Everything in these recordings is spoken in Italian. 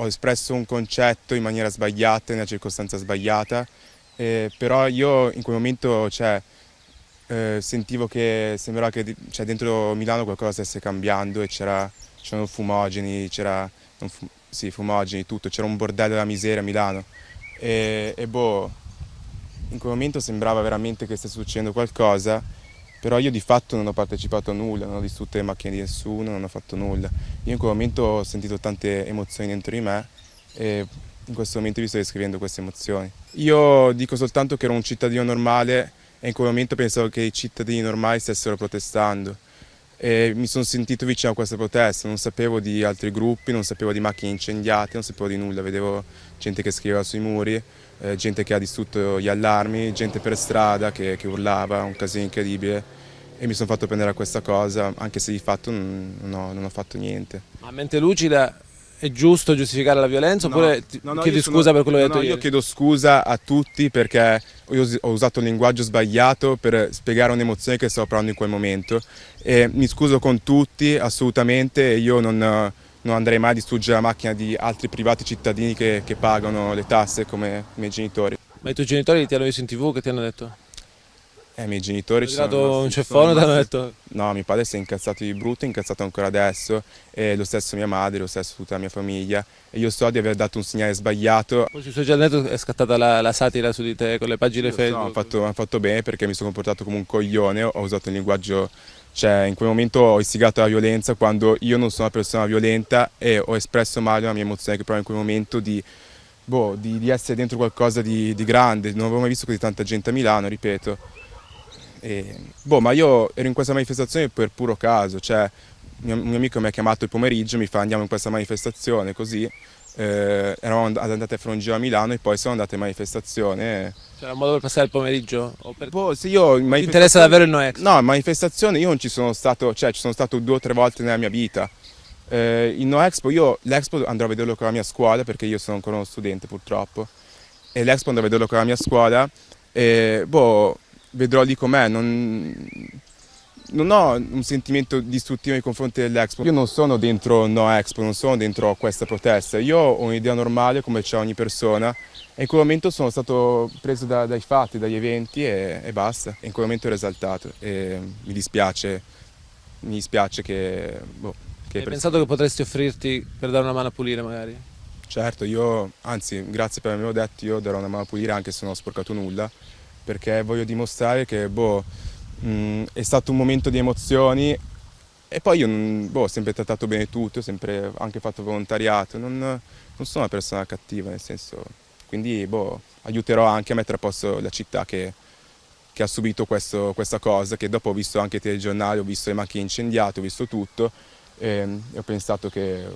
ho espresso un concetto in maniera sbagliata, in una circostanza sbagliata, eh, però io in quel momento cioè, eh, sentivo che sembrava che cioè, dentro Milano qualcosa stesse cambiando e c'erano fumogeni, c'era sì, fumogeni, tutto, c'era un bordello della miseria a Milano. E, e boh, in quel momento sembrava veramente che stesse succedendo qualcosa però io di fatto non ho partecipato a nulla, non ho distrutto le macchine di nessuno, non ho fatto nulla. Io in quel momento ho sentito tante emozioni dentro di me e in questo momento vi sto descrivendo queste emozioni. Io dico soltanto che ero un cittadino normale e in quel momento pensavo che i cittadini normali stessero protestando e mi sono sentito vicino a questa protesta, non sapevo di altri gruppi, non sapevo di macchine incendiate, non sapevo di nulla, vedevo gente che scriveva sui muri, eh, gente che ha distrutto gli allarmi, gente per strada che, che urlava, un casino incredibile e mi sono fatto prendere a questa cosa, anche se di fatto non, ho, non ho, fatto niente. A mente lucida è giusto giustificare la violenza no, oppure no, no, chiedi scusa per quello che hai detto Io ieri? chiedo scusa a tutti perché ho usato un linguaggio sbagliato per spiegare un'emozione che stavo provando in quel momento e mi scuso con tutti assolutamente io non, non andrei mai a distruggere la macchina di altri privati cittadini che, che pagano le tasse come i miei genitori. Ma i tuoi genitori ti hanno visto in tv che ti hanno detto? Eh, i miei genitori ci sono dato un ceffone ti hanno detto? No, mio padre si è incazzato di brutto, è incazzato ancora adesso, e lo stesso mia madre, lo stesso tutta la mia famiglia. E io so di aver dato un segnale sbagliato. Poi sui social network è scattata la, la, satira su di te con le pagine Facebook. No, hanno fatto, fatto, bene perché mi sono comportato come un coglione, ho usato un linguaggio, cioè in quel momento ho istigato la violenza quando io non sono una persona violenta e ho espresso male la mia emozione che provo in quel momento di, boh, di, di essere dentro qualcosa di, di grande. Non avevo mai visto così tanta gente a Milano, ripeto. E, boh, ma io ero in questa manifestazione per puro caso, cioè un mio amico mi ha chiamato il pomeriggio, mi fa andiamo in questa manifestazione, così eh, eravamo andati a fare un giro a Milano e poi siamo andati in manifestazione. C'era un modo per passare il pomeriggio? O per... Boh, sì, io Ti interessa davvero il Noex? No, in manifestazione io non ci sono stato, cioè ci sono stato due o tre volte nella mia vita. Eh, il No Expo, io l'Expo andrò a vederlo con la mia scuola perché io sono ancora uno studente purtroppo e l'Expo andrò a vederlo con la mia scuola e boh, vedrò lì com'è, non, non, ho un sentimento distruttivo nei confronti dell'Expo. Io non sono dentro No Expo, non sono dentro questa protesta, io ho un'idea normale come c'è ogni persona e in quel momento sono stato preso da, dai fatti, dagli eventi e, e, basta. E in quel momento ero esaltato e mi dispiace, mi dispiace che... Boh, che Hai pensato che potresti offrirti per dare una mano a pulire magari? Certo, io, anzi, grazie per avermelo detto, io darò una mano a pulire anche se non ho sporcato nulla perché voglio dimostrare che boh, mh, è stato un momento di emozioni e poi io boh, ho sempre trattato bene tutti, ho sempre anche fatto volontariato, non, non sono una persona cattiva nel senso, quindi boh, aiuterò anche a mettere a posto la città che, che ha subito questo, questa cosa, che dopo ho visto anche i telegiornali, ho visto le macchine incendiate, ho visto tutto e, e ho pensato che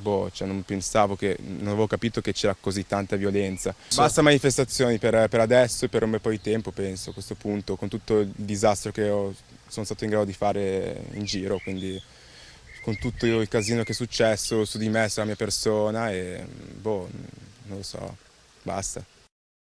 boh, cioè non pensavo che, non avevo capito che c'era così tanta violenza. Basta manifestazioni per, per, adesso e per un bel po' di tempo, penso, a questo punto, con tutto il disastro che ho, sono stato in grado di fare in giro, quindi con tutto il casino che è successo su di me, sulla mia persona e boh, non lo so, basta.